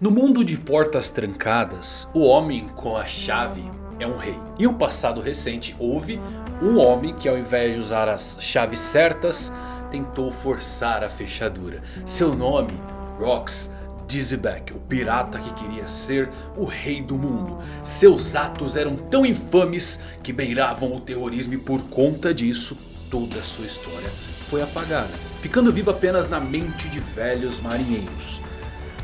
No mundo de portas trancadas, o homem com a chave é um rei. Em um passado recente houve um homem que ao invés de usar as chaves certas, tentou forçar a fechadura. Seu nome, Rox Dizzyback, o pirata que queria ser o rei do mundo. Seus atos eram tão infames que beiravam o terrorismo e por conta disso, toda a sua história foi apagada. Ficando viva apenas na mente de velhos marinheiros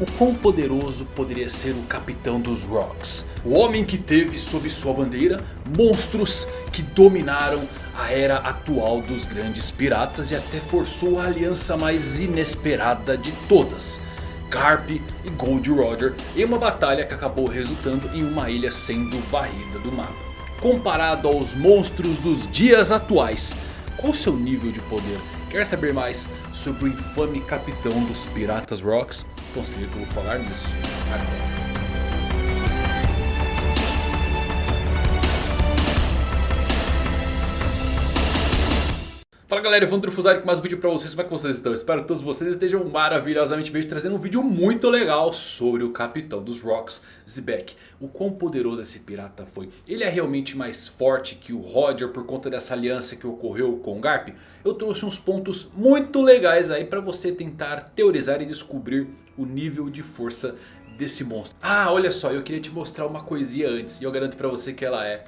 o quão poderoso poderia ser o capitão dos Rocks. O homem que teve sob sua bandeira monstros que dominaram a era atual dos grandes piratas e até forçou a aliança mais inesperada de todas. Garp e Gold Roger em uma batalha que acabou resultando em uma ilha sendo varrida do mapa. Comparado aos monstros dos dias atuais, qual seu nível de poder? Quer saber mais sobre o infame capitão dos Piratas Rocks? Consegui que eu vou falar nisso agora. Fala galera, Evandro Fusari com mais um vídeo pra vocês, como é que vocês estão? Espero que todos vocês estejam maravilhosamente bem, trazendo um vídeo muito legal sobre o capitão dos Rocks, Zebek. O quão poderoso esse pirata foi. Ele é realmente mais forte que o Roger por conta dessa aliança que ocorreu com o Garp? Eu trouxe uns pontos muito legais aí pra você tentar teorizar e descobrir o nível de força desse monstro. Ah, olha só, eu queria te mostrar uma coisinha antes e eu garanto pra você que ela é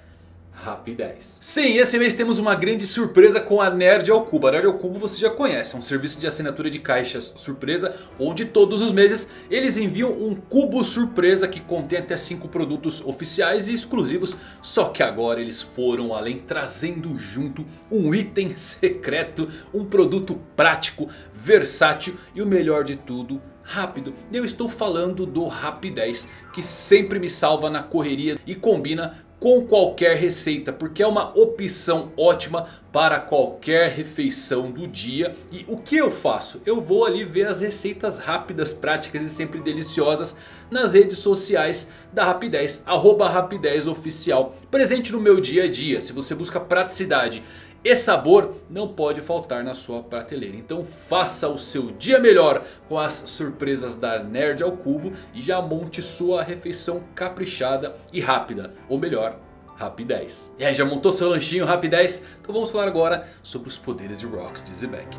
rapidez. Sim, esse mês temos uma grande surpresa com a Nerd ao Cubo. A Nerd ao Cubo você já conhece, é um serviço de assinatura de caixas surpresa. Onde todos os meses eles enviam um cubo surpresa que contém até 5 produtos oficiais e exclusivos. Só que agora eles foram além trazendo junto um item secreto. Um produto prático, versátil e o melhor de tudo rápido. Eu estou falando do Rapidez que sempre me salva na correria e combina com qualquer receita. Porque é uma opção ótima para qualquer refeição do dia. E o que eu faço? Eu vou ali ver as receitas rápidas, práticas e sempre deliciosas nas redes sociais da Rapidez. Arroba Rapidez Oficial. Presente no meu dia a dia. Se você busca praticidade e sabor não pode faltar na sua prateleira. Então faça o seu dia melhor com as surpresas da Nerd ao Cubo. E já monte sua refeição caprichada e rápida. Ou melhor, rapidez. E aí, já montou seu lanchinho rapidez? Então vamos falar agora sobre os poderes de Rocks de Zebek.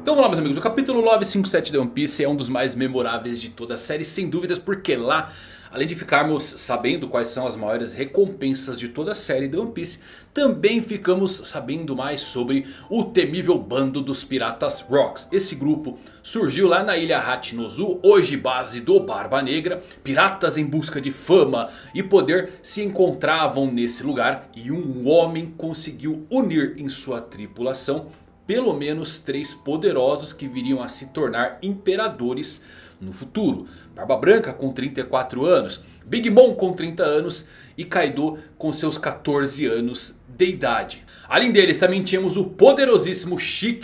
Então vamos lá meus amigos, o capítulo 957 de One Piece é um dos mais memoráveis de toda a série sem dúvidas porque lá Além de ficarmos sabendo quais são as maiores recompensas de toda a série de One Piece. Também ficamos sabendo mais sobre o temível bando dos piratas Rocks. Esse grupo surgiu lá na ilha Hachinozu, hoje base do Barba Negra. Piratas em busca de fama e poder se encontravam nesse lugar. E um homem conseguiu unir em sua tripulação pelo menos três poderosos que viriam a se tornar imperadores no futuro. Barba Branca com 34 anos, Big Mom com 30 anos e Kaido com seus 14 anos de idade. Além deles também tínhamos o poderosíssimo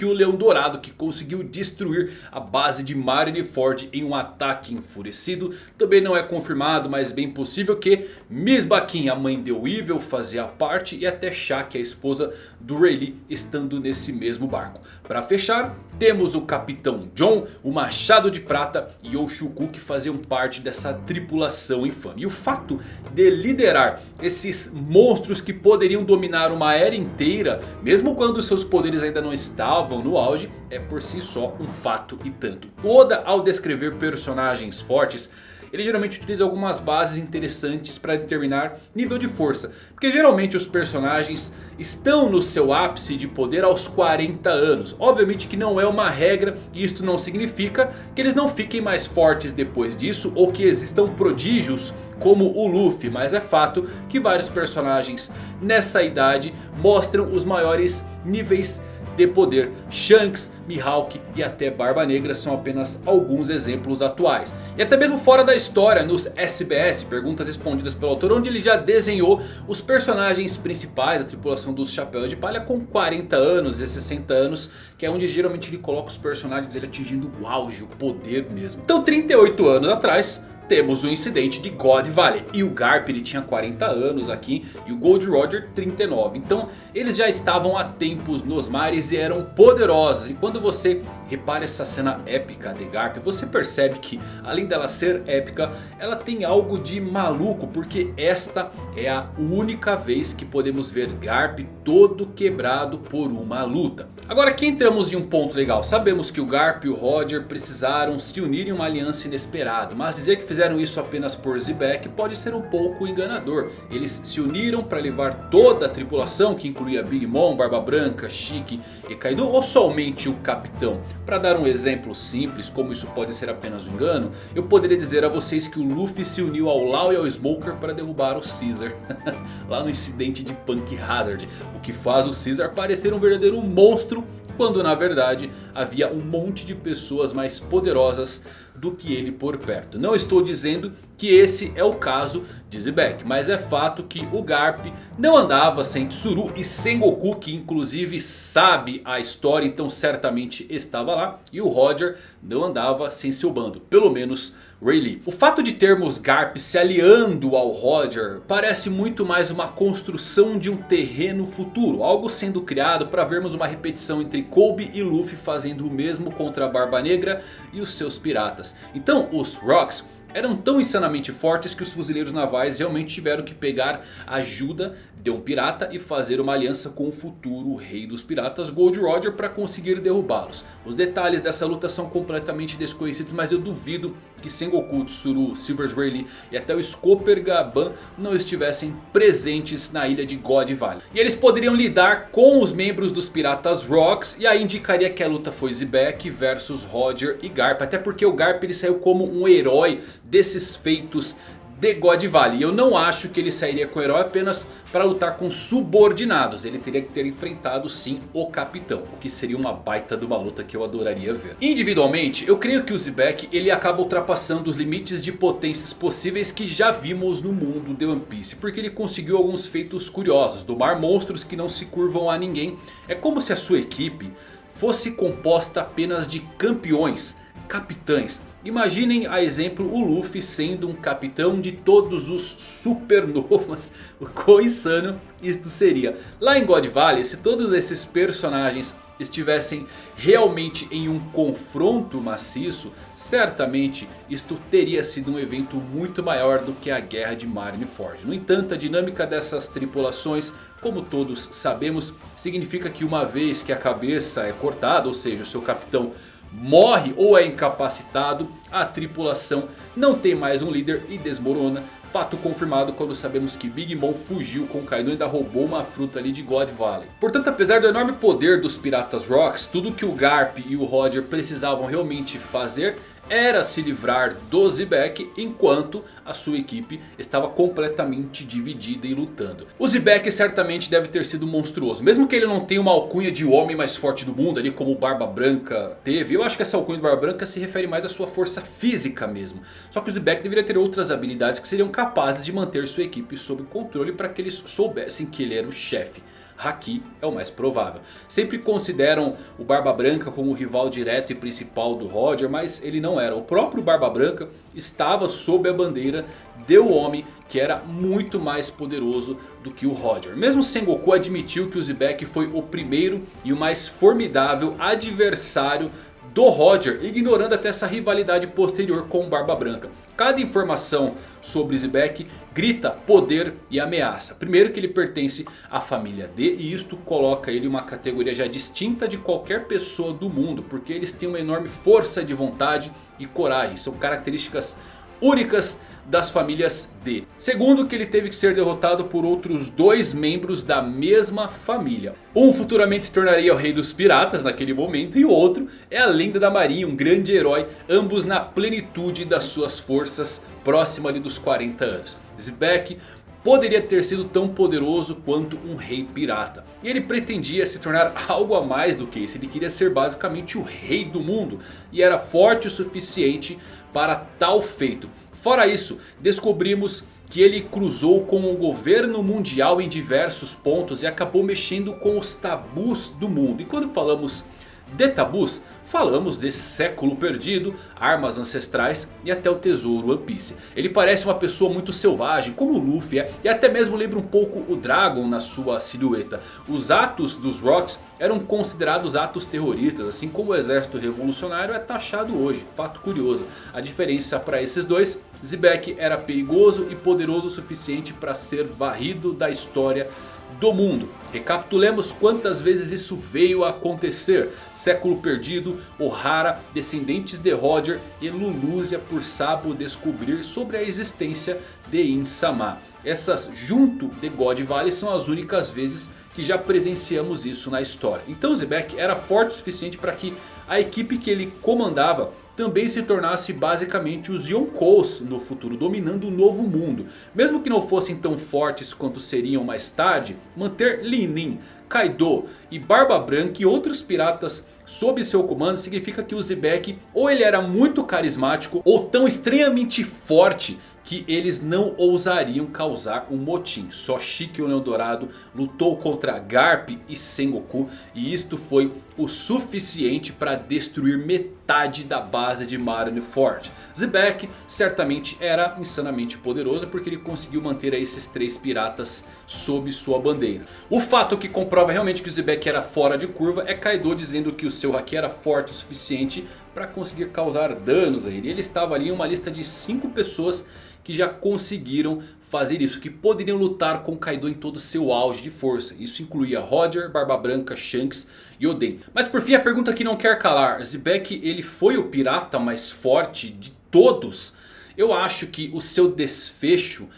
o Leão Dourado que conseguiu destruir a base de Marineford em um ataque enfurecido. Também não é confirmado, mas bem possível que Miss Baquin, a mãe de Weevil, fazia parte e até Shaq, a esposa do Rayleigh, estando nesse mesmo barco. Para fechar, temos o Capitão John, o Machado de Prata e o Shuku que faziam parte dessa tripulação infame. E o fato de liderar esses monstros que poderiam dominar uma era inteira, mesmo quando seus poderes ainda não estavam no auge, é por si só um fato e tanto. Oda ao descrever personagens fortes ele geralmente utiliza algumas bases interessantes para determinar nível de força. Porque geralmente os personagens estão no seu ápice de poder aos 40 anos. Obviamente que não é uma regra e isto não significa que eles não fiquem mais fortes depois disso. Ou que existam prodígios como o Luffy. Mas é fato que vários personagens nessa idade mostram os maiores níveis de poder. Shanks, Mihawk e até Barba Negra são apenas alguns exemplos atuais. E até mesmo fora da história, nos SBS, perguntas respondidas pelo autor, onde ele já desenhou os personagens principais da tripulação dos Chapéus de Palha com 40 anos e 60 anos, que é onde geralmente ele coloca os personagens ele atingindo o auge, o poder mesmo. Então 38 anos atrás temos o incidente de God Valley. E o Garp ele tinha 40 anos aqui e o Gold Roger 39. Então eles já estavam há tempos nos mares e eram poderosos. E quando você repare essa cena épica de Garp. Você percebe que além dela ser épica, ela tem algo de maluco. Porque esta é a única vez que podemos ver Garp todo quebrado por uma luta. Agora aqui entramos em um ponto legal. Sabemos que o Garp e o Roger precisaram se unir em uma aliança inesperada. Mas dizer que fizeram isso apenas por Zebek pode ser um pouco enganador. Eles se uniram para levar toda a tripulação que incluía Big Mom, Barba Branca, Chique e Kaido. Ou somente o Capitão? Para dar um exemplo simples como isso pode ser apenas um engano. Eu poderia dizer a vocês que o Luffy se uniu ao Law e ao Smoker para derrubar o Caesar. Lá no incidente de Punk Hazard. O que faz o Caesar parecer um verdadeiro monstro quando na verdade havia um monte de pessoas mais poderosas do que ele por perto. Não estou dizendo que esse é o caso Mas é fato que o Garp não andava sem Tsuru e Sengoku. Que inclusive sabe a história. Então certamente estava lá. E o Roger não andava sem seu bando. Pelo menos Rayleigh. O fato de termos Garp se aliando ao Roger parece muito mais uma construção de um terreno futuro. Algo sendo criado para vermos uma repetição entre Kobe e Luffy fazendo o mesmo contra a Barba Negra e os seus piratas. Então os Rocks eram tão insanamente fortes que os fuzileiros navais realmente tiveram que pegar ajuda de um pirata e fazer uma aliança com o futuro rei dos piratas Gold Roger para conseguir derrubá-los. Os detalhes dessa luta são completamente desconhecidos mas eu duvido que Sengoku, Tsuru, Silver Rayleigh e até o Scooper Gaban não estivessem presentes na ilha de God Valley. E eles poderiam lidar com os membros dos piratas Rocks e aí indicaria que a luta foi Zebek versus Roger e Garp. Até porque o Garp ele saiu como um herói desses feitos de God Valley. Eu não acho que ele sairia com o herói apenas para lutar com subordinados. Ele teria que ter enfrentado sim o capitão. O que seria uma baita de uma luta que eu adoraria ver. Individualmente eu creio que o Zebek ele acaba ultrapassando os limites de potências possíveis que já vimos no mundo de One Piece. Porque ele conseguiu alguns feitos curiosos. Domar monstros que não se curvam a ninguém. É como se a sua equipe fosse composta apenas de campeões, capitães Imaginem a exemplo o Luffy sendo um capitão de todos os supernovas. O quão insano isto seria. Lá em God Valley, se todos esses personagens estivessem realmente em um confronto maciço. Certamente isto teria sido um evento muito maior do que a guerra de Marineford. No entanto a dinâmica dessas tripulações, como todos sabemos, significa que uma vez que a cabeça é cortada, ou seja o seu capitão morre ou é incapacitado, a tripulação não tem mais um líder e desmorona. Fato confirmado quando sabemos que Big Mom fugiu com Kaido e ainda roubou uma fruta ali de God Valley. Portanto, apesar do enorme poder dos Piratas Rocks, tudo que o Garp e o Roger precisavam realmente fazer era se livrar do Zebek enquanto a sua equipe estava completamente dividida e lutando. O Zebek certamente deve ter sido monstruoso. Mesmo que ele não tenha uma alcunha de homem mais forte do mundo ali como o Barba Branca teve. Eu acho que essa alcunha do Barba Branca se refere mais à sua força física mesmo. Só que o Zebek deveria ter outras habilidades que seriam capazes de manter sua equipe sob controle para que eles soubessem que ele era o chefe. Haki é o mais provável. Sempre consideram o Barba Branca como o rival direto e principal do Roger, mas ele não era. O próprio Barba Branca estava sob a bandeira de um homem que era muito mais poderoso do que o Roger. Mesmo Sengoku admitiu que o Zebek foi o primeiro e o mais formidável adversário do Roger, ignorando até essa rivalidade posterior com Barba Branca. Cada informação sobre Zebek grita poder e ameaça. Primeiro que ele pertence à família D e isto coloca ele em uma categoria já distinta de qualquer pessoa do mundo. Porque eles têm uma enorme força de vontade e coragem. São características únicas das famílias D. Segundo que ele teve que ser derrotado por outros dois membros da mesma família. Um futuramente se tornaria o rei dos piratas naquele momento. E o outro é a lenda da marinha, um grande herói. Ambos na plenitude das suas forças, próximo ali dos 40 anos. Zebek poderia ter sido tão poderoso quanto um rei pirata. E ele pretendia se tornar algo a mais do que isso. Ele queria ser basicamente o rei do mundo. E era forte o suficiente para tal feito. Fora isso, descobrimos que ele cruzou com o governo mundial em diversos pontos e acabou mexendo com os tabus do mundo. E quando falamos de tabus, falamos de século perdido, armas ancestrais e até o tesouro One Piece. Ele parece uma pessoa muito selvagem como o Luffy é e até mesmo lembra um pouco o Dragon na sua silhueta. Os atos dos Rocks eram considerados atos terroristas assim como o exército revolucionário é taxado hoje. Fato curioso, a diferença para esses dois, Zebek era perigoso e poderoso o suficiente para ser varrido da história do mundo. Recapitulemos quantas vezes isso veio a acontecer. Século Perdido, Ohara, descendentes de Roger e Lulúzia por Sabo descobrir sobre a existência de Insama. Essas junto de God Valley são as únicas vezes que já presenciamos isso na história. Então Zebek era forte o suficiente para que a equipe que ele comandava também se tornasse basicamente os Yonkous no futuro, dominando o novo mundo. Mesmo que não fossem tão fortes quanto seriam mais tarde, manter Linin, Kaido e Barba Branca e outros piratas sob seu comando significa que o Zebek ou ele era muito carismático ou tão extremamente forte que eles não ousariam causar um motim. Só Shiki o Leão Dourado lutou contra Garp e Sengoku e isto foi o suficiente para destruir metade da base de Marineford. Zebek certamente era insanamente poderoso porque ele conseguiu manter esses três piratas sob sua bandeira. O fato que comprova realmente que o Zebek era fora de curva é Kaido dizendo que o seu haki era forte o suficiente para conseguir causar danos a ele. Ele estava ali em uma lista de 5 pessoas que já conseguiram fazer isso. Que poderiam lutar com Kaido em todo o seu auge de força. Isso incluía Roger, Barba Branca, Shanks e Oden. Mas por fim a pergunta que não quer calar. Zebek ele foi o pirata mais forte de todos? Eu acho que o seu desfecho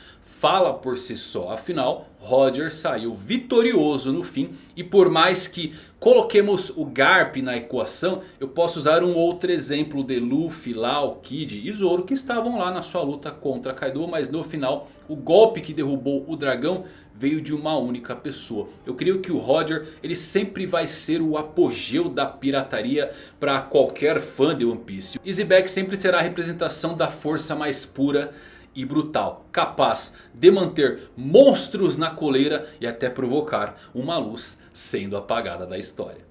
fala por si só. Afinal, Roger saiu vitorioso no fim. E por mais que coloquemos o Garp na equação, eu posso usar um outro exemplo de Luffy, Lau, Kid e Zoro que estavam lá na sua luta contra Kaido. Mas no final, o golpe que derrubou o dragão veio de uma única pessoa. Eu creio que o Roger ele sempre vai ser o apogeu da pirataria para qualquer fã de One Piece. Easyback sempre será a representação da força mais pura e brutal, capaz de manter monstros na coleira e até provocar uma luz sendo apagada da história.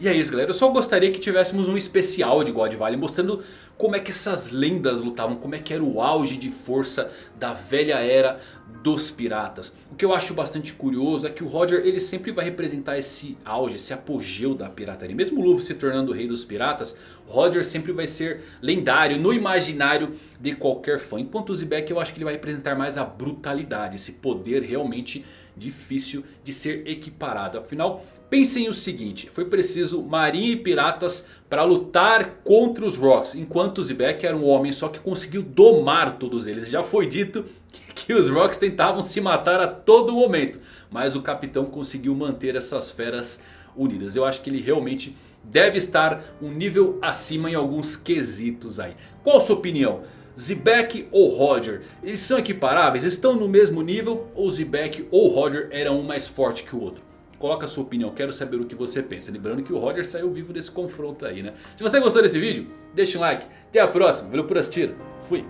E é isso galera, eu só gostaria que tivéssemos um especial de God Valley mostrando como é que essas lendas lutavam, como é que era o auge de força da velha era dos piratas. O que eu acho bastante curioso é que o Roger ele sempre vai representar esse auge, esse apogeu da pirataria. Mesmo o Luffy se tornando o rei dos piratas, Roger sempre vai ser lendário no imaginário de qualquer fã. Enquanto o Zebek eu acho que ele vai representar mais a brutalidade, esse poder realmente difícil de ser equiparado. Afinal, Pensem o seguinte, foi preciso marinha e piratas para lutar contra os Rocks. Enquanto Zebek era um homem só que conseguiu domar todos eles. Já foi dito que os Rocks tentavam se matar a todo momento. Mas o capitão conseguiu manter essas feras unidas. Eu acho que ele realmente deve estar um nível acima em alguns quesitos aí. Qual a sua opinião? Zebek ou Roger? Eles são equiparáveis? Estão no mesmo nível? Ou Zebek ou Roger eram um mais forte que o outro? Coloca a sua opinião, quero saber o que você pensa. Lembrando que o Roger saiu vivo desse confronto aí, né? Se você gostou desse vídeo, deixa um like. Até a próxima, valeu por assistir. Fui.